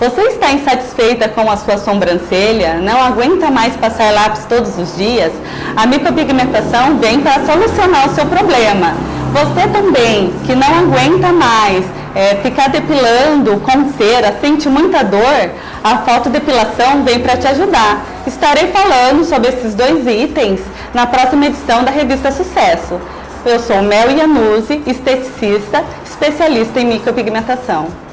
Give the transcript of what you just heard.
Você está insatisfeita com a sua sobrancelha? Não aguenta mais passar lápis todos os dias? A micropigmentação vem para solucionar o seu problema. Você também, que não aguenta mais é, ficar depilando com cera, sente muita dor, a fotodepilação vem para te ajudar. Estarei falando sobre esses dois itens na próxima edição da revista Sucesso. Eu sou Mel Iannuzzi, esteticista, especialista em micropigmentação.